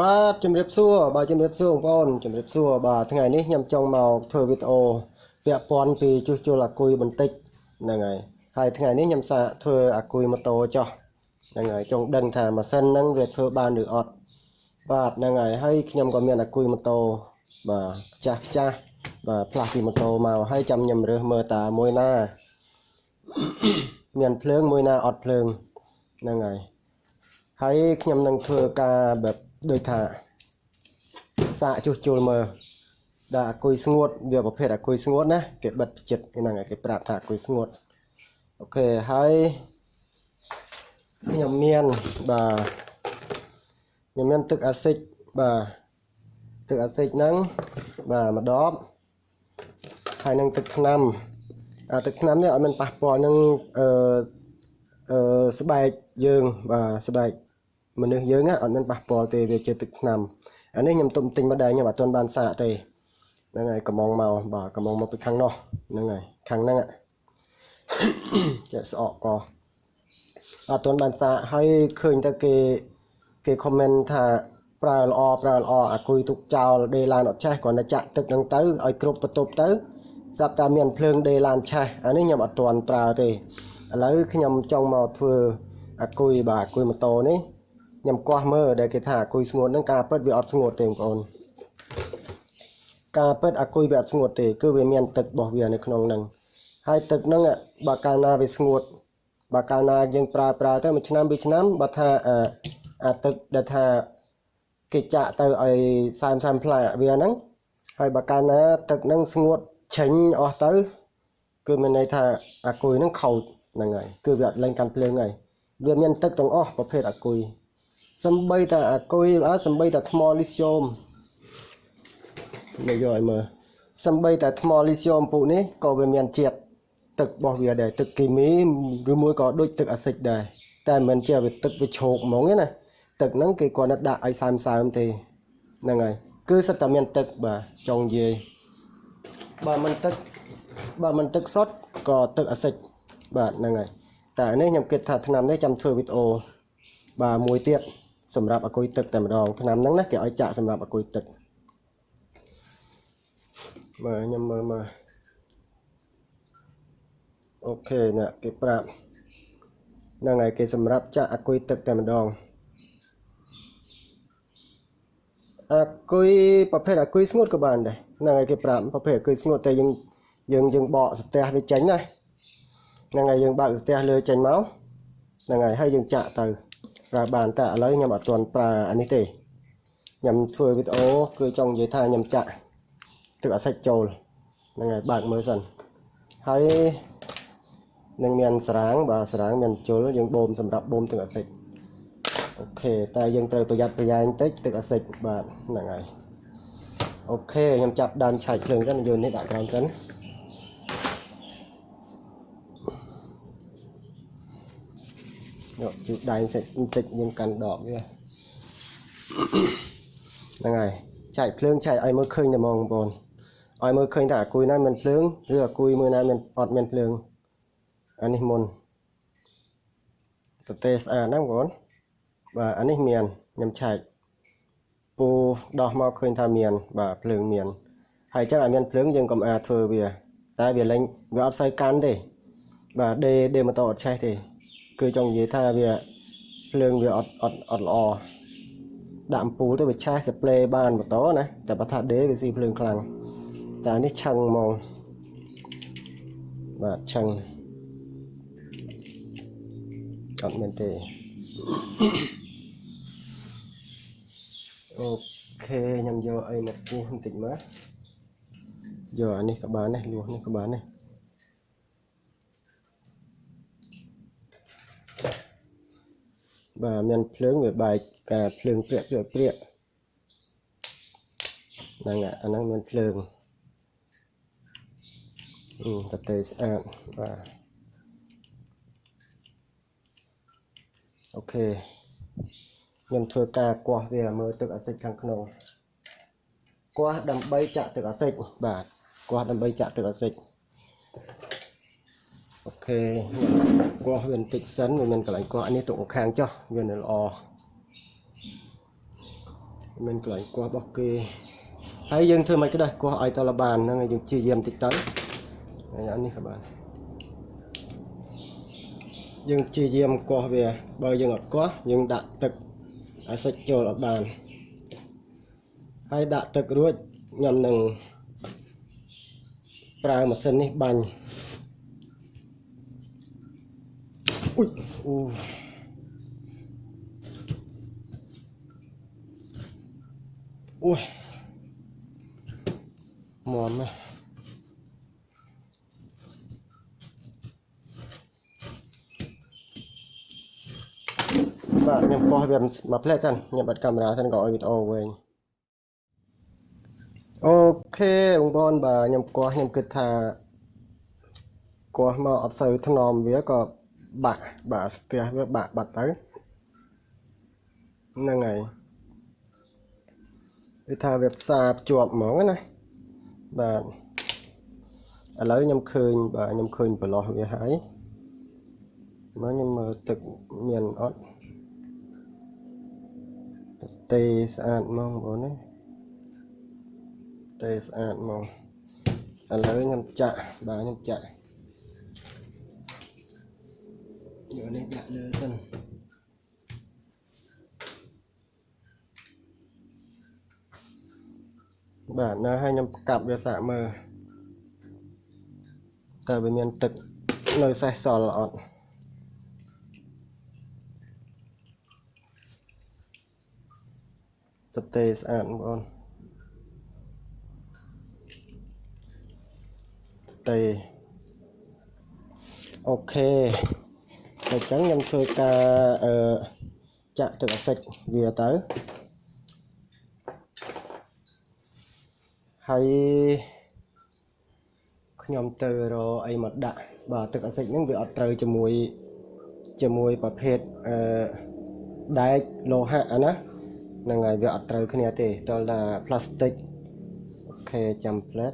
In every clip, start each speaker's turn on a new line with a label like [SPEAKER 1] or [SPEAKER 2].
[SPEAKER 1] បាទជំរាបសួរបាទជំរាបសួរបងប្អូនជំរាបសួរបាទថ្ងៃនេះខ្ញុំចង់មកធ្វើវីដេអូពាក់ព័ន្ធពីជួសជុលអាគុយបន្តិចហ្នឹងហើយហើយថ្ងៃនេះខ្ញុំសាកធ្វើអាគុយម៉ូតូចោះហ្នឹងហើយចង់ដឹងថាម៉ាស៊ីនហ្នឹងវាធ្វើបានឬអត់បាទហ្នឹងហើយហើយខ្ញុំក៏មានអាគុយម៉ូតូបាទខ្ចាស់ខ្ចាស់បាទផ្លាស់ពីម៉ូតូមកហើយចាំខ្ញុំរើសមើលតាមួយណាមានភ្លើងមួយណាអត់ភ្លើងហ្នឹងហើយហើយខ្ញុំនឹងធ្វើការបែប ដូចថាសាកជួសជុលមើលដាក់អាគុយស្ងួតវាប្រភេទអាគុយស្ងួតណាគេបិទចិត្តហ្នឹងហើយគេប្រាប់ថាអាគុយស្ងួតអូខេហើយខ្ញុំមានបាទខ្ញុំមានទឹកអាស៊ីតបាទទឹកអាស៊ីតហ្នឹងបាទម្ដបហើយនឹងទឹកថ្នាំអាទឹកថ្នាំនេះអត់មានប៉ះពាល់នឹងអឺអឺស្បែកយើងបាទស្បែក មនុស្សយើងអត់មានប៉ះពាល់ទេវាជាទឹកថ្នាំអានេះខ្ញុំទុំទិញមកដែរខ្ញុំអត់ទាន់បានសាកទេហ្នឹងហើយកំងមកបាទកំងមកពីខាងនោះហ្នឹងហើយខាងហ្នឹងចេះស្អកកអត់ទាន់បានសាកហើយឃើញតែគេគេខមមិនថាប្រើល្អប្រើល្អអាគុយទុកចោលដេឡានអត់ឆេះគ្រាន់តែចាក់ទឹកហ្នឹងទៅឲ្យគ្រប់បន្ទប់ទៅស្រាប់តែមានភ្លើងដេឡានឆេះអានេះខ្ញុំអត់ទាន់ប្រើទេឥឡូវខ្ញុំចង់មកធ្វើអាគុយបាទអាគុយម៉ូតូនេះ ខ្ញុំកោះមើលដែលគេថាអាគុយស្ងួតហ្នឹងការពិតវាអត់ស្ងួតទេបងប្អូនការពិតអាគុយវាអត់ស្ងួតទេគឺវាមានទឹករបស់វានៅក្នុងហ្នឹងហើយទឹកហ្នឹងបើកាលណាវាស្ងួតបើកាលណាយើងប្រើប្រើទៅមួយឆ្នាំពីរឆ្នាំបើថាអាអាទឹកដែលថាគេចាក់ទៅឲ្យសើមសើមផ្លែវាហ្នឹងហើយបើកាលណាទឹកហ្នឹងស្ងួតឆេញអស់ទៅគឺមានន័យថាអាគុយហ្នឹងខូចហ្នឹងហើយគឺវាអត់លែងកាន់ភ្លើងហើយវាមានទឹកទាំងអស់ប្រភេទអាគុយ សំបីតែអាគុយអើសំបីតែថ្មលីស្យូមមកយកឲ្យមើលសំបីតែថ្មលីស្យូមពូនេះក៏វាមានជាតិទឹករបស់វាដែរទឹកគីមីឬមួយក៏ដូចទឹកអាស៊ីតដែរតែមិនជាវាទឹកវាឆោកហ្មងទេណាទឹកហ្នឹងគេគាត់តែដាក់ឲ្យសើមសើមទេហ្នឹងហើយគឺសិតតែមានទឹកបាទចង់និយាយបើមិនទឹកបើមិនទឹកសុទ្ធក៏ទឹកអាស៊ីតបាទហ្នឹងហើយតែនេះខ្ញុំគិតថាឆ្នាំនេះចាំធ្វើវីដេអូបាទមួយទៀត សម្រាប់អគុយទឹកតែម្ដងឆ្នាំហ្នឹងណាគេឲ្យចាក់សម្រាប់អគុយទឹកមើលខ្ញុំមើលមើលអូខេនេះគេប្រាប់ហ្នឹងហើយគេសម្រាប់ចាក់អគុយទឹកតែម្ដងអគុយប្រភេទអគុយស្ងួតក៏បានដែរហ្នឹងហើយគេប្រាប់ប្រភេទអគុយស្ងួតតែយើងយើងយើងបកស្ទះវាចេញណាហ្នឹងហើយយើងបើកស្ទះលើចេញមកហ្នឹងហើយហើយយើងចាក់ទៅ ប្រើបានតែឥឡូវខ្ញុំអត់ទាន់ប្រើអានេះទេខ្ញុំធ្វើវីដេអូគឺចង់និយាយថាខ្ញុំចាក់ទឹកអាសិចចូលហ្នឹងហើយបើកមើលសិនហើយនឹងមានស្រាងបាទស្រាងមានជុលយើងបូមសម្រាប់បូមទឹកអាសិចអូខេតែយើងត្រូវប្រយ័ត្នប្រយែងតិចទឹកអាសិចបាទហ្នឹងហើយអូខេខ្ញុំចាប់ដើមឆែកភ្លើងសិនយកនេះដាក់ក្រោមសិន យកជូតដៃសិចបន្តិចយើងកាន់ដបវាហ្នឹងហើយឆែកភ្លើងឆែកឲ្យមើលឃើញតែហ្មងបងប្អូនឲ្យមើលឃើញថាអាគុយណាមានភ្លើងឬអាគុយមួយណាមានអត់មានភ្លើងអានេះមុនស្ទេស្អាតណាបងប្អូនបាទអានេះមានខ្ញុំឆែកពូដោះមកឃើញថាមាន បាទភ្លើងមានហើយចឹងឲ្យមានភ្លើងយើងកុំអាចធ្វើវា តែវាលេងវាអត់សូវកាន់ទេបាទដេដេម៉ូតូអត់ឆេះទេ គឺចង់និយាយថាវាភ្លើងវាអត់អត់អត់ល្អដាក់អំពូលទៅវាឆេះស្ប្លេបានម៉ូតូណាតែបើថាដេវាស៊ីភ្លើងខ្លាំងតែនេះឆឹងហ្មងបាទឆឹងអត់មែនទេអូខេខ្ញុំយកអីមកពុះបន្តិចមកយកអានេះក៏បានដែរលួសនេះក៏បានដែរ បាទមានភ្លើងវាបែកការភ្លើងព្រាក់ព្រាក់ព្រាក់ហ្នឹងអាហ្នឹងមានភ្លើងអឺតែទេស្អាតបាទអូខេខ្ញុំធ្វើការគាស់វាមើលទឹកអាស៊ីតខាងក្នុងគាស់ដើម្បីចាក់ទឹកអាស៊ីតបាទគាស់ដើម្បីចាក់ទឹកអាស៊ីត អូខេគាស់វាបន្តិចសិនវាមានកន្លែងគាស់អានេះទុកខាងចុះវានៅល្អមិនកន្លែងគោះរបស់គេហើយយើងធ្វើមិនក៏ដែរគោះឲ្យតលបានហ្នឹងហើយយើងព្យាយាមតិចទៅហើយអានេះក៏បានយើងព្យាយាមកោះវាបើយើងអត់កោះយើងដាក់ទឹកឲ្យសាច់ចូលអត់បានហើយដាក់ទឹករួចខ្ញុំនឹងប្រើម៉ាស៊ីននេះបាញ់ អ៊ុយអូអូយមមណាស់បាទខ្ញុំកោះវាមកផ្លែសិនខ្ញុំបិទកាមេរ៉ាសិនក៏ឲ្យវីដេអូវិញអូខេបងប្អូនបាទខ្ញុំកោះខ្ញុំគិតថាកោះមកអត់សូវថ្នមវាក៏ បាក់បាទស្ទះវាបាក់បាត់ទៅហ្នឹងហើយវាថាវាផ្សារភ្ជាប់ហ្មងណាបាទឥឡូវខ្ញុំឃើញបាទខ្ញុំឃើញប្រឡោះវាហើយមកខ្ញុំមើលទឹកមានអត់ទេស្អាតហ្មងបងប្អូនណាទេស្អាតហ្មងឥឡូវខ្ញុំចាក់បាទខ្ញុំចាក់ យកនេះដាក់លើសិនបាទនៅឲ្យខ្ញុំកាប់វាសាកមើលតើវាមានទឹកនៅសេះសល់អត់ទទេស្អាតបងប្អូនទេអូខេ អញ្ចឹងខ្ញុំធ្វើការអឺចាក់ទឹកអាស៊ីតវាទៅហើយខ្ញុំទៅរកអីមកដាក់បាទទឹកអាស៊ីតហ្នឹងវាអត់ត្រូវជាមួយជាមួយប្រភេទអឺដែកលោហៈណាហ្នឹងហើយវាអត់ត្រូវគ្នាទេតើថាផ្លាស្ទិកអូខេចាំផ្លែត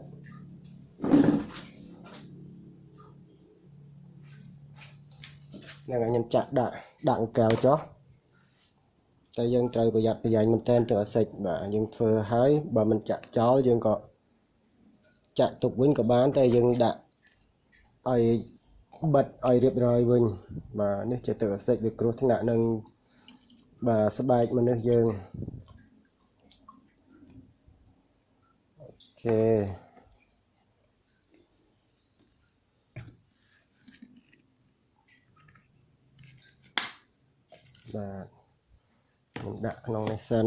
[SPEAKER 1] ហ្នឹងហើយខ្ញុំចាក់ដាក់ដាក់កៅចុះតែយើងត្រូវប្រយ័ត្នប្រយែងមែនតែនទៅអាសិចបាទយើងធ្វើហើយបើមិនចាក់ចោលយើងក៏ចាក់ទុកវិញក៏បាន តែយើងដាក់ឲ្យបិទឲ្យរៀបរយវិញបាទនេះជាទឹកអាសិចវាគ្រោះថ្នាក់នឹងបាទស្បែកមនុស្សយើងអូខេ បាទខ្ញុំដាក់ក្នុងនេះសិន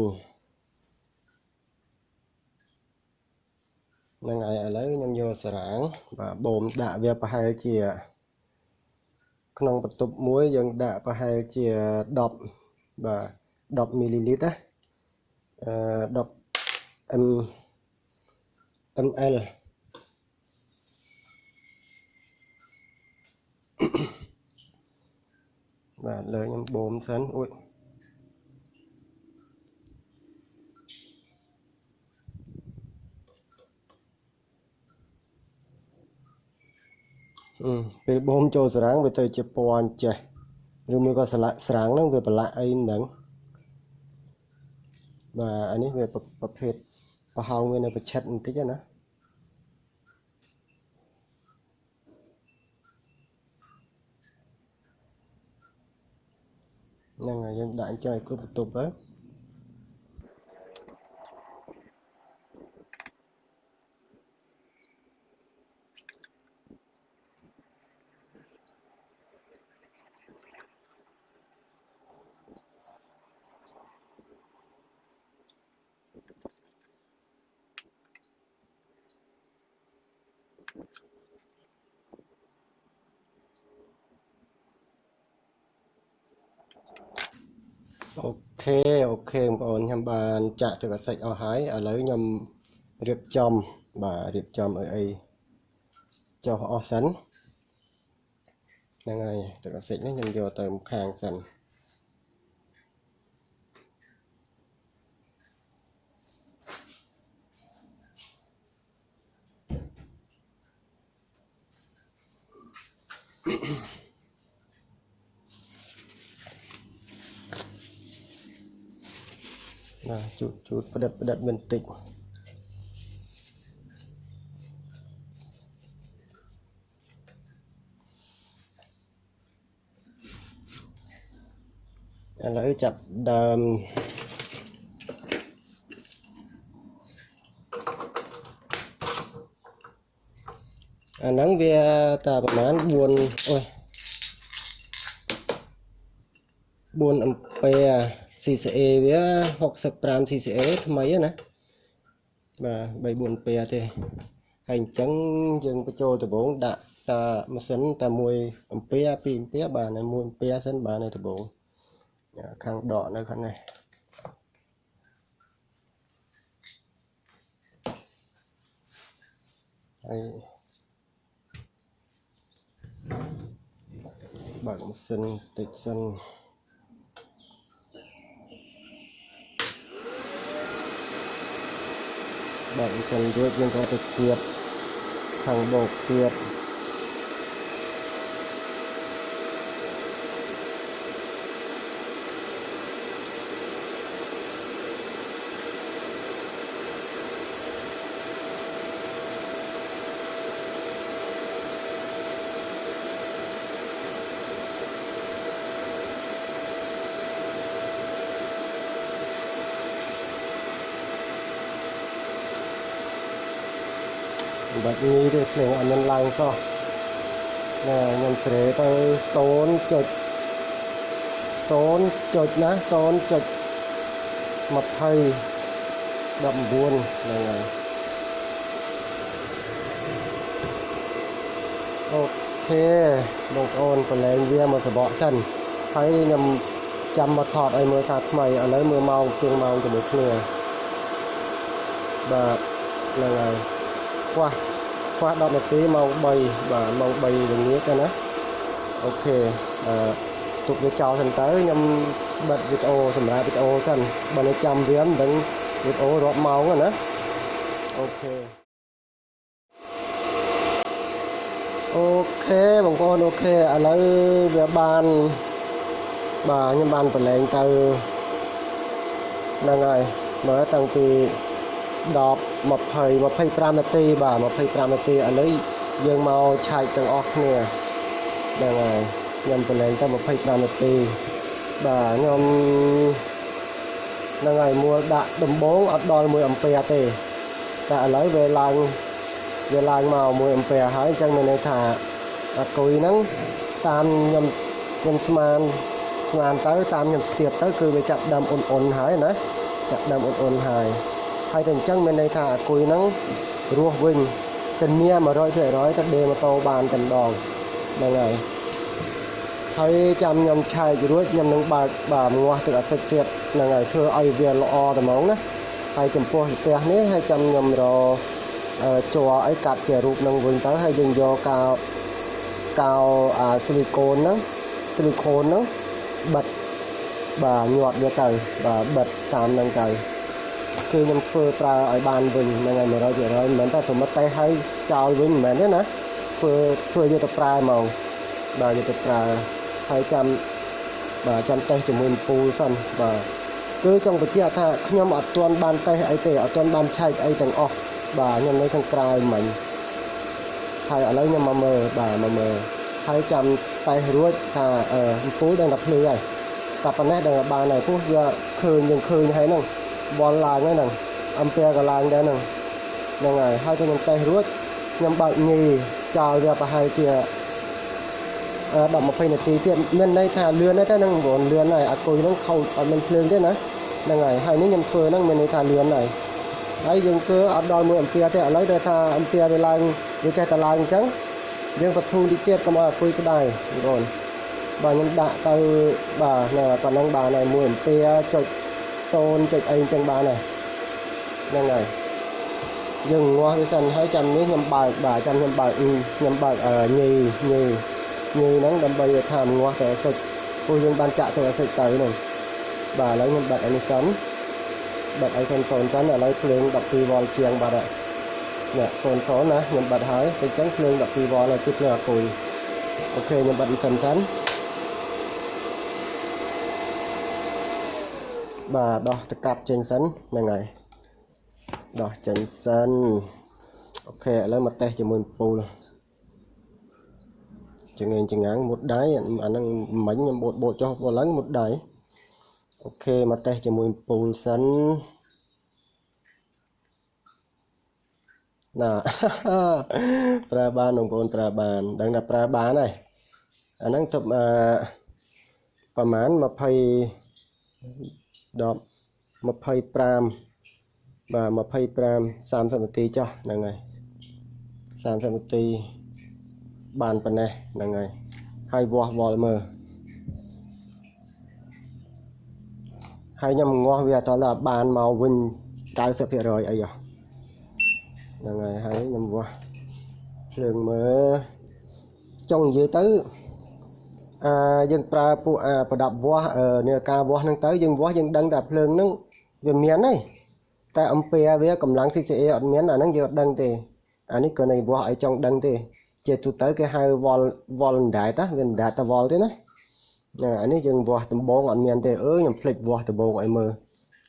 [SPEAKER 1] ហ្នឹងហើយឥឡូវខ្ញុំយកសារ៉ាងបាទបូមដាក់វាប្រហែលជា ក្នុងបន្ទប់មួយយើងដាក់ប្រហែលជា10បាទ10មីលីលីត្រណាអឺ10 m ml បាទលើខ្ញុំបូមសិនអួយពេលបូមចូលស្រាំងវាទៅជាពណ៌ចេះឬមួយក៏ស្លាកស្រាំងហ្នឹងវាប្រឡាក់អីមិនដឹងបាទអានេះវាប្រភេទប្រហោងវានៅប្រឆិតបន្តិចណា នឹងហើយយើងដាក់ចុះឲ្យគ្រប់បន្ទប់ទៅអូ ខេអូខេបងប្អូនខ្ញុំបានចាក់ទឹកអាសិចអស់ហើយឥឡូវខ្ញុំរៀបចំបាទរៀបចំឲ្យអីចុះអស់សិនហ្នឹងហើយទឹកអាសិចនេះខ្ញុំយកទៅខាងសិន ណាជូតជូតផ្ដិតផ្ដិតបន្តិចឥឡូវចាប់ដើមអាហ្នឹងវាតាប្រហែល4អូយ4អំពែ CCA វា65 CCA ថ្មីណាបាទ3 4អំពែទេហើយអញ្ចឹងយើងបញ្ចូលដំបងដាក់តាម៉ាស៊ីនតែ1អំពែ2អំពែបាទនៅ1អំពែសិនបាទនៅដំបងខាងដកនៅខាងនេះហើយបើកម៉ាស៊ីនតិចសិន បើកម៉ាស៊ីនរួចយើងក៏ទៅគៀបខាងបោកគៀបមិន បាច់ងាយទេភ្លើងអត់មានឡើងសោះណែខ្ញុំស្រេទៅ0.0ចុចណា0.20 19ហ្នឹងហើយអូខេបងប្អូនប្រឡែងវាមកសបកសិនហើយខ្ញុំចាំមកថតឲ្យមើលសារថ្មីឥឡូវមើលម៉ោងជាងម៉ោងជាមួយគ្នាបាទហ្នឹងហើយខ្វះ ខ្វះ10នាទីម៉ោង3បាទម៉ោង3ល្ងាចទៅណា okay អឺទុកវាចោលសិនទៅខ្ញុំបិទវីដេអូសម្រាប់វីដេអូសិនបើនៅចាំវាមិនដឹងវីដេអូរាប់ម៉ោងណា okay okay បងប្អូន okay ឥឡូវវាបានបាទខ្ញុំបានប្រឡែងទៅហ្នឹងហើយមើលតាំងពី 10 20 25នាទីបាទ25នាទីឥឡូវយើងមកឆែកទាំងអស់គ្នាហ្នឹងហើយខ្ញុំប្រឡែងទៅ25នាទីបាទខ្ញុំហ្នឹងហើយមួលដាក់ដំបងអត់ដល់1អំពែទេតែឥឡូវវាឡើងវាឡើងមក1អំពែហើយអញ្ចឹងមានន័យថាអាគុយហ្នឹងតាមខ្ញុំខ្ញុំស្មានស្មានទៅតាមខ្ញុំស្ទាបទៅគឺវាចាប់ដើមអ៊ុនអ៊ុនហើយណាចាប់ដើមអ៊ុនអ៊ុនហើយ ហើយតែអញ្ចឹងមានន័យថាអាគុយហ្នឹងរស់វិញធានា100%ថាដេម៉ូតូបានតែម្ដងហ្នឹងហើយហើយចាំខ្ញុំឆែករួចខ្ញុំនឹងបើកបាទងាស់ទឹកអាសិចទៀតហ្នឹងហើយធ្វើឲ្យវាល្អតែហ្មងណាហើយចំពោះផ្ទះនេះហើយចាំខ្ញុំរជ័រអីកាត់ជារូបនឹងវិញទៅហើយយើងយកកៅកៅអាស៊ីលីកូនហ្នឹងស៊ីលីកូនហ្នឹងបិទបាទញាត់វាទៅបាទបិទតាមហ្នឹងទៅ គឺខ្ញុំធ្វើប្រើឲ្យបានវិញហ្នឹងហើយ100%មិនមែនតែសម្បត្តិតែឲ្យចោលវិញមិនមែនទេណាធ្វើធ្វើយកទៅប្រើហ្មងបាទយកទៅប្រើហើយចាំបាទចាំតេស្តជាមួយពូលសិនបាទគឺចង់បញ្ជាក់ថាខ្ញុំអត់ទាន់បានតេស្តអីទេអត់ទាន់បានឆែកអីទាំងអស់បាទខ្ញុំនៅខាងក្រៅមិញហើយឥឡូវខ្ញុំមកមើលបាទមកមើលហើយចាំតេស្តរួចថាអឺពូលដឹងតែភ្លឺហើយតែប៉ុណ្ណេះដឹងបានហើយព្រោះវាឃើញយើងឃើញហើយហ្នឹង បនឡើងហ្នឹងអំពែក៏ឡើងដែរហ្នឹងហ្នឹងហើយហើយខ្ញុំតេស្តរួចខ្ញុំបើកញីចោលវាប្រហែលជា10 20នាទីទៀតមានន័យថាលឿនទេហ្នឹងបងប្អូនលឿនហើយអាគុយហ្នឹងខូចអត់មានភ្លើងទេណាហ្នឹងហើយហើយនេះខ្ញុំធ្វើហ្នឹងមានន័យថាលឿនហើយហើយយើងធ្វើអត់ដល់1អំពែទេឥឡូវតែថាអំពែវាឡើងវាចេះតែឡើងអញ្ចឹងយើងបធូរតិចទៀតកុំឲ្យអាគុយក្តៅបងប្អូនបាទខ្ញុំដាក់ទៅបាទនៅប៉ុណ្ណឹងបានហើយ1អំពែចុច 0ចុចអីអញ្ចឹងបានហើយហ្នឹងហើយយើងងាស់វាសិនហើយចាំនេះខ្ញុំបើកបាទចាំខ្ញុំបើកខ្ញុំបើកញីញីញីហ្នឹងដើម្បីថាងាស់ទៅអាសិចព្រោះយើងបានចាក់ទៅអាសិចទៅហ្នឹងបាទឥឡូវខ្ញុំបិទអានេះសិនបិទឲ្យសិន0សិនឥឡូវភ្លើង 12វ៉ុលជាងបាត់ហើយនេះ0 0ណាខ្ញុំបិទហើយតែអញ្ចឹងភ្លើង 12វ៉ុលហើយគឺភ្លើងអាគុយអូខេខ្ញុំបិទសិនសិន បាទដោះទៅកាប់ចេញសិនហ្នឹងហើយដោះចេញសិនអូខេឥឡូវមកតេស្តជាមួយពូលចងេងចងាំងមុតដៃអាហ្នឹងមិញខ្ញុំបូតបូតចុះបូតឡើងមុតដៃអូខេមកតេស្តជាមួយពូលសិនណាប្រើបានបងប្អូនប្រើបានដឹងថាប្រើបានហើយអាហ្នឹងទៅអឺប្រហែល20 10 25បាទ25 30នាទីចុះហ្នឹងហើយ30នាទីបានប៉ុណ្ណេះហ្នឹងហើយហើយវាស់វល់មើលហើយខ្ញុំងាស់វាតើបានមកវិញ90%អីហ៎ហ្នឹងហើយហើយខ្ញុំវាស់ភ្លើងមើលចង់និយាយទៅ អាយើងប្រើពួកអាប្រដាប់វាស់នេះការវាស់ហ្នឹងទៅយើងវាស់យើងដឹងតែភ្លើងហ្នឹងវាមានហើយតែអំពែវាកម្លាំង CCA អត់មានអាហ្នឹងយើងអត់ដឹងទេអានេះគ្រាន់តែវាស់ឲ្យចង់ដឹងទេ ជាទូទៅគេហៅវល់វល់ដែរតាវាដែរតែវល់ទេណាអានេះយើងវាស់ដំបងអត់មានទេអើខ្ញុំភ្លេចវាស់ដំបងឲ្យមើល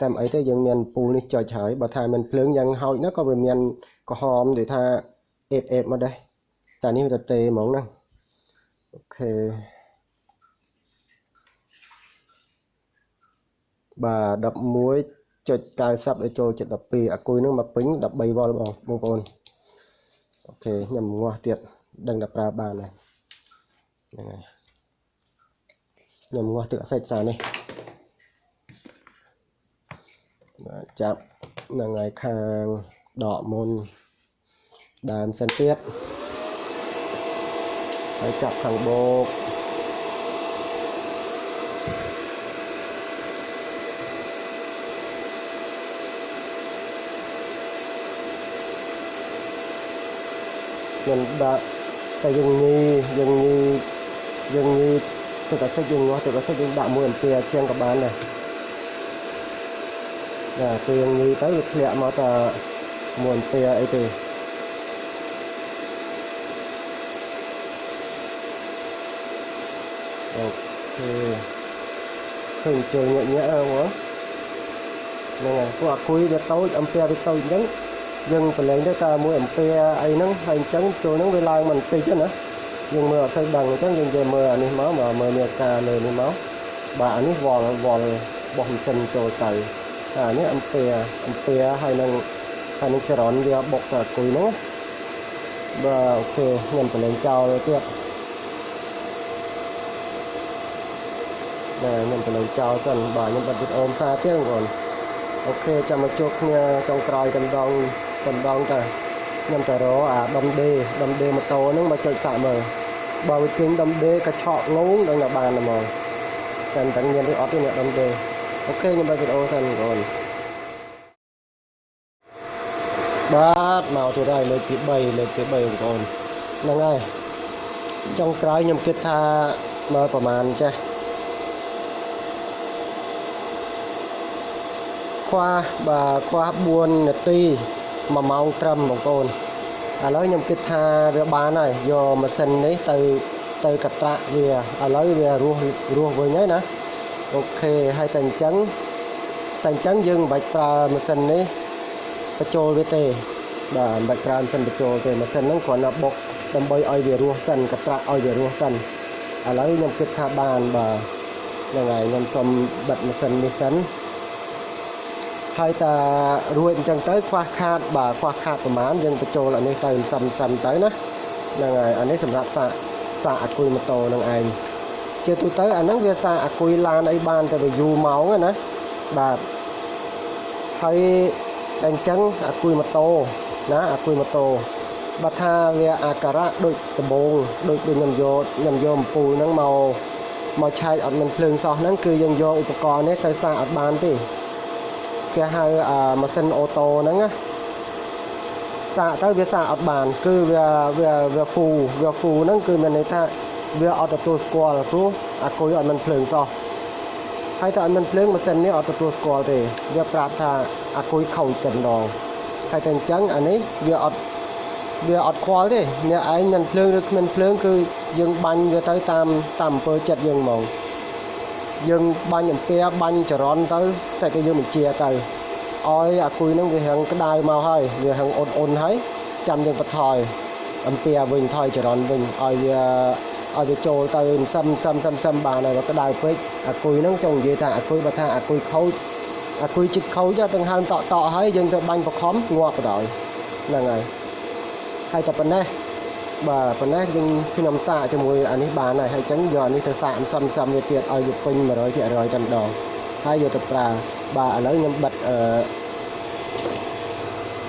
[SPEAKER 1] តែអីទេយើងមានពូលនេះចុចហើយបើថាមិនភ្លើងយ៉ាងហោចណាក៏វាមានក្រហមដូចថាអេបអេបមកដែរតែនេះវាទៅទេហ្មងណាអូខេ បាទ11.90ឲ្យចូលចិត្ត12អាគុយនឹងមកពេញ13វ៉ុលបងបងប្អូនអូខេខ្ញុំងាស់ទៀតដឹងតែប្រើបានហើយហ្នឹងហើយខ្ញុំងាស់ទឹកអសេចសារនេះបាទចាប់ហ្នឹងហើយខាងដកមុនដើមសិនទៀតហើយចាប់ខាងបោក ខ្ញុំដាក់តែយើងញីយើងញីយើងញីទឹកអាសិចយើងងាស់ទឹកអាសិចយើងដាក់1អំពែជាងក៏បានដែរណាពេលយើងញីទៅវាធ្លាក់មកតែ1អំពែអីទេអូខេឃើញជើងញាក់ញាក់ហ្នឹងហ្នឹងហើយពួកអាគុយវាតូចអំពែវាតូចអញ្ចឹង យើងប្រឡែងទៅតែមួយអំពែអីហ្នឹងហើយអញ្ចឹងចូលហ្នឹងវាឡើងមិនតិចណាយើងមើលអត់សូវដឹងអញ្ចឹងយើងនិយាយមើលអានេះមកមកមើលនេះការលើនេះមកបាទអានេះវល់វល់បោះម៉ាស៊ីនចូលទៅអានេះអំពែអំពែហើយនឹងហើយនឹងចរន្តវាបុកទៅគុយហ្នឹងបាទអូខេខ្ញុំប្រឡែងចោលទៀតបាទខ្ញុំប្រឡែងចោលសិនបាទខ្ញុំបិទវីដេអូផ្សាយទៀតបងប្អូនអូខេចាំមកជួបគ្នាចុងក្រោយតែម្ដង តែម្ដងទៅខ្ញុំទៅរកអាដុំដេដុំដេម៉ូតូហ្នឹងមកចុចសាក់មើលបើវាទិញដុំដេកញ្ឆក់ងងដឹងតែបានតែហ្មងតែមិនដឹងមានឬអត់ទេអ្នកដុំដេអូខេខ្ញុំបើកវីដេអូសិនបងប្អូនបាទមកទៀតហើយលើកទី3លើកទី3បងប្អូនហ្នឹងហើយចុងក្រោយខ្ញុំគិតថាមើលប្រហែលចេះខ្វះបាទខ្វះ4នាទី 1ម៉ោងត្រឹមបងប្អូនឥឡូវខ្ញុំគិតថាវាបានហើយយកម៉ាស៊ីននេះទៅទៅកត្រាក់វាឥឡូវវារស់រស់វិញហើយណាអូខេហើយតែអញ្ចឹងតែអញ្ចឹងយើងមិនបាច់ប្រើម៉ាស៊ីននេះបញ្ចូលវាទេបាទមិនបាច់ប្រើម៉ាស៊ីនបញ្ចូលទេម៉ាស៊ីនហ្នឹងគ្រាន់តែបុកដើម្បីឲ្យវារស់សិនកត្រាក់ឲ្យវារស់សិនឥឡូវខ្ញុំគិតថាបានបាទហ្នឹងហើយខ្ញុំសុំបិទម៉ាស៊ីននេះសិន ហើយតារួចអញ្ចឹងទៅខ្វះខាតបាទខ្វះខាតប្រមាណយើងបញ្ចូលអានេះទៅសឹមសឹមទៅណាហ្នឹងហើយអានេះសម្រាប់សាកសាកអាគុយម៉ូតូនឹងឯងជាទូទៅអាហ្នឹងវាសាកអាគុយឡានអីបានតែវាយូរម៉ោងណាបាទហើយតែអញ្ចឹងអាគុយម៉ូតូណាអាគុយម៉ូតូបើថាវាអាការៈដូចដបងដូចដូចខ្ញុំយកខ្ញុំយកអំពូលហ្នឹងមកមកឆែកអត់មានភ្លើងសោះហ្នឹងគឺយើងយកឧបករណ៍នេះទៅសាកអត់បានទេ គេហៅអាម៉ាស៊ីនអូតូហ្នឹងណាសាកទៅវាសាកអត់បាន គឺវាវាវាហ្វូវាហ្វូហ្នឹងគឺមានន័យថាវាអត់ទទួលស្គាល់ព្រោះអាគុយអត់មានភ្លើងសោះហើយតែអត់មានភ្លើងម៉ាស៊ីននេះអត់ទទួលស្គាល់ទេវាប្រាប់ថាអាគុយខូចតែម្ដងហើយតែអញ្ចឹងអានេះវាអត់វាអត់ខ្វល់ទេអ្នកឯងមានភ្លើងឬគ្មានភ្លើងគឺយើងបាញ់វាទៅតាមតាមអំពើចិត្តយើងហ្មង យើងបាញ់អំពែបាញ់ចរន្តទៅស្អែកទៅយើងបញ្ជាទៅឲ្យអាគុយហ្នឹងវារាងក្តៅមកហើយវារាងអ៊ុនអ៊ុនហើយចាំយើងបន្ថយអំពែវិញថយចរន្តវិញឲ្យវាឲ្យវាចូលទៅសឹមសឹមសឹមសឹមបានហើយក្តៅពេកអាគុយហ្នឹងចង់និយាយថាអាគុយបើថាអាគុយខូចអាគុយចិត្តខូចទាំងហើមតក់តក់ហើយយើងទៅបាញ់បខំងាប់បណ្ដោយហ្នឹងហើយហើយតែប៉ុណ្ណេះ បាទប៉ុណ្ណេះយើងខ្ញុំសាកជាមួយអានេះបានហើយហើយអញ្ចឹងយកអានេះទៅសាកសំសំវាទៀតឲ្យវាពេញ100%តែម្ដងហើយយកទៅប្រើបាទឥឡូវខ្ញុំបិទអឺ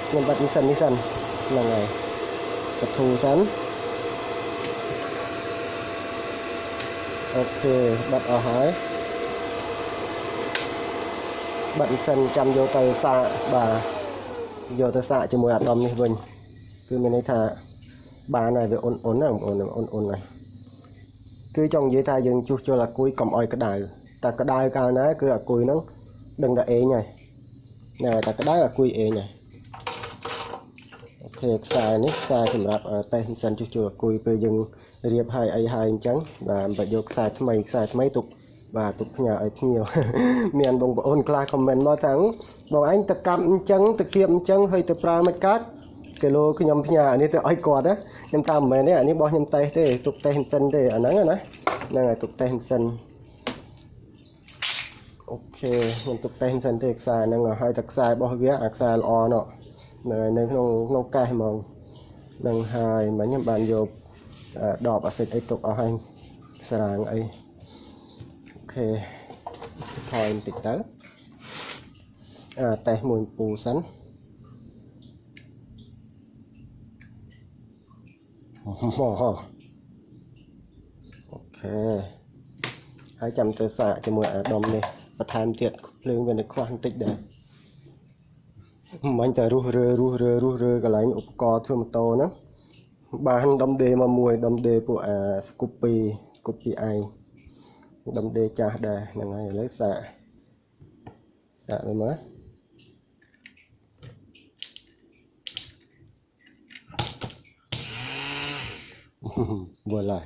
[SPEAKER 1] ខ្ញុំបិទនេះសិននេះសិនហ្នឹងហើយបធូសិនអូខេបិទអស់ហើយបិទសិនចាំយកទៅសាកបាទយកទៅសាកជាមួយអាដុំនេះវិញគឺមានន័យថា បានហើយវាអ៊ុនអ៊ុនណាបងប្អូនអ៊ុនអ៊ុនហើយគឺចង់និយាយថាយើងជួសជុលអាគុយកុំអោយក្តៅតែក្តៅកាលណាគឺអាគុយហ្នឹងដឹងតែអេងហើយណែតែក្តៅអាគុយអេងហើយអូខេខ្សែនេះខ្សែសម្រាប់តេស្តសិនជួសជុលអាគុយពេលយើងរៀបហើយអីហើយអញ្ចឹងបាទមិនបាច់យកខ្សែថ្មីខ្សែថ្មីទុកបាទទុកផ្ញើឲ្យភ្ញៀវមានបងប្អូនខ្លះខមមិនមកថាបងឯងទៅកាប់អញ្ចឹងទៅគៀបអញ្ចឹងហើយទៅប្រើមិនកើត គីឡូខ្ញុំផ្ញើអានេះទៅឲ្យគាត់ណាខ្ញុំតាមមិនមែនទេអានេះរបស់ខ្ញុំតេសទេទុកតេសសិនទេអាហ្នឹងណាហ្នឹងហើយទុកតេសសិនអូខេខ្ញុំទុកតេសសិនទេខ្សែហ្នឹងហើយតែខ្សែរបស់វាអាខ្សែល្អណោះនៅនៅក្នុងក្នុងកេះហ្មងនឹងហើយមិញខ្ញុំបានយកដបអាសិចអីទុកអស់ហើយស្រាងអីអូខេថយបន្តិចទៅអាតេសមួយពូសិន អូខេហើយចាំទៅសាកជាមួយអាដុំនេះបន្ថែមទៀតភ្លើងវានៅខ្វះបន្តិចដែរមិញតែរុះរើរុះរើរុះរើកន្លែងឧបករណ៍ធ្វើម៉ូតូហ្នឹងបានដុំដេមកមួយដុំដេពួកអាស្គូពីស្គូពីឯងដុំដេចាស់ដែរហ្នឹងហើយឥឡូវសាកសាកមើលមើល វិលហើយ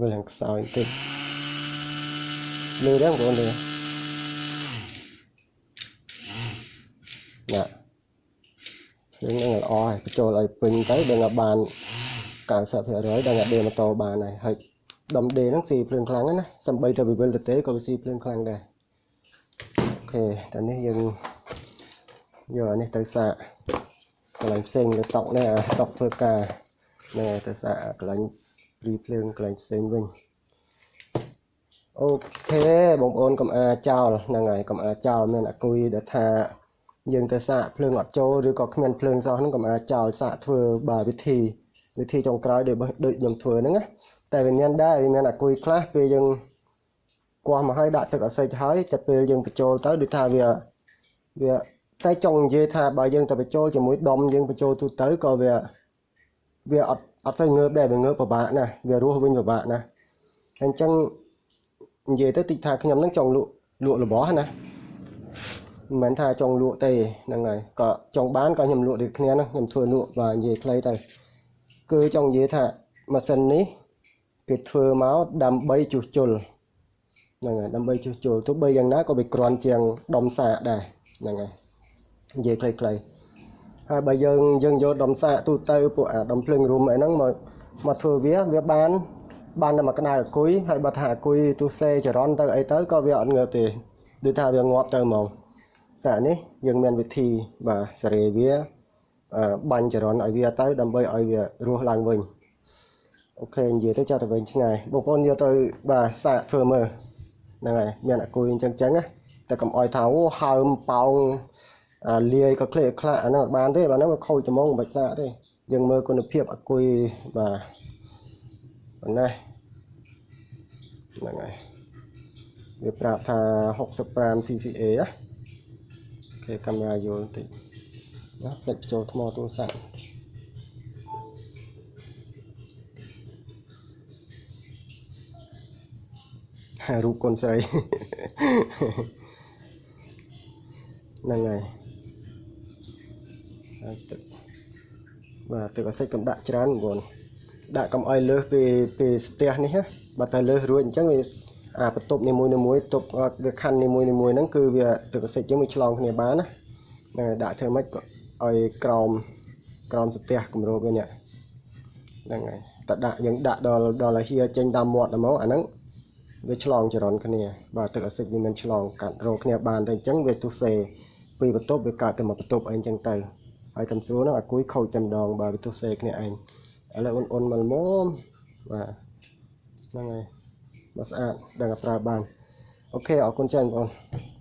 [SPEAKER 1] វិលខាងខ្សោយបន្តិចលឺដែរបងប្អូនលឺណាភ្លើងនឹងល្អហើយបញ្ចូលឲ្យពេញទៅដឹងថាបាន90%ដឹងថាដេម៉ូតូបានហើយហើយដុំដេហ្នឹងស៊ីភ្លើងខ្លាំងណាសំបីតែវិវិលទៅទេក៏វាស៊ីភ្លើងខ្លាំងដែរអូខេតែនេះយើងយកអានេះទៅសាក កន្លែងផ្សេងលើតុកនេះអាតុកធ្វើការនេះទៅសាកកន្លែងព្រីភ្លើងកន្លែងផ្សេងវិញអូខេបងប្អូនកុំអាចោលហ្នឹងហើយកុំអាចោលមានអគុយដែលថាយើងទៅសាកភ្លើងអត់ចូលឬក៏គ្មានភ្លើងសោះហ្នឹងកុំអាចចោលសាកធ្វើបាទវិធីវិធីចុងក្រោយដូចដូចខ្ញុំធ្វើហ្នឹងណាតែវាមានដែរវាមានអគុយខ្លះពេលយើងគោះមកឲ្យដាក់ទឹកអាសិចហើយតែពេលយើងបញ្ចូលទៅដូចថាវាវា តែចង់និយាយថាបើយើងទៅបញ្ចូលជាមួយដុំយើងបញ្ចូលទូទៅក៏វាវាអត់អត់សូវងើបដែរវាងើបពិបាកណាស់វារស់វិញពិបាកណាស់អញ្ចឹងនិយាយទៅតិចថាខ្ញុំនឹងចង់លក់លក់របស់ណាមិនមែនថាចង់លក់ទេហ្នឹងហើយក៏ចង់បានក៏ខ្ញុំលក់ដូចគ្នាហ្នឹងខ្ញុំធ្វើលក់បាទនិយាយខ្លីទៅគឺចង់និយាយថាម៉ាស៊ីននេះគេធ្វើមកដើម្បីជួសជុលហ្នឹងហើយដើម្បីជួសជុលទោះបីយ៉ាងណាក៏វាក្រាន់ជាងដុំសាកដែរហ្នឹងហើយ និយាយខ្លីៗហើយបើយើងយើងយកដុំសាកទូទៅពួកអាដុំភ្លើងរុំអីហ្នឹងមកមកធ្វើវាវាបានបានតែមកក្តៅអគុយហើយបើថាអគុយទូសេចរន្តទៅអីទៅក៏វាអត់ងើបទេដូចថាវាងាប់ទៅហ្មងតែនេះយើងមានវិធីបាទសេរីវាបាញ់ចរន្តឲ្យវាទៅដើម្បីឲ្យវារស់ឡើងវិញអូខេនិយាយទៅចាត់ទៅវិញឆ្ងាយបងប្អូនយកទៅបាទសាកធ្វើមើលហ្នឹងហើយមានអគុយអញ្ចឹងចឹងណាតែកុំអោយថាអូហើមប៉ោងអា លាយក៏ក្លេកខ្លះអាហ្នឹងអត់បានទេបាទហ្នឹងវាខូចត្មងមិនបាច់សាកទេយើងមើលគុណភាពអគុយបាទប៉ុណ្ណេះហ្នឹងហើយវាប្រាប់ថា65 CCA ណាគេកាមេរ៉ាយល់បន្តិចណាផ្លេចចូលថ្មទូរស័ព្ទហើយរូបកូនស្រីហ្នឹងហើយ ហើយទឹកបាទទឹកអាសិចកុំដាក់ច្រើនបងប្អូនដាក់កុំឲ្យលើសពីពីស្ទះនេះណាបើទៅលើសរួចអញ្ចឹងវាអាបន្ទប់នីមួយៗមួយទប់អត់វាខណ្ឌនីមួយៗមួយហ្នឹងគឺវាទឹកអាស៊ីតយើងវាឆ្លងគ្នាបានណាហ្នឹងហើយដាក់ធ្វើម៉េចក៏ឲ្យក្រោមក្រោមស្ទះគម្របវានេះហ្នឹងហើយតដាក់យើងដាក់ដល់ដល់ហៀចេញតាមមាត់ហ្មងអាហ្នឹងវាឆ្លងចរន្តគ្នាបាទទឹកអាស៊ីតវាមិនឆ្លងកាត់រោគ្នាបានតែអញ្ចឹងវាទុសេពីបន្ទប់វាកើតទៅមកបន្ទប់អីអញ្ចឹងទៅ ហើយតាមស្រួលហ្នឹងអាគួយខូចតែម្ដងបាទវាទុសេគ្នាឯងឥឡូវអ៊ុនៗមកល្មមបាទហ្នឹងហើយមកស្អាតដឹងតែប្រើបានអូខេអរគុណច្រើនបងប្អូន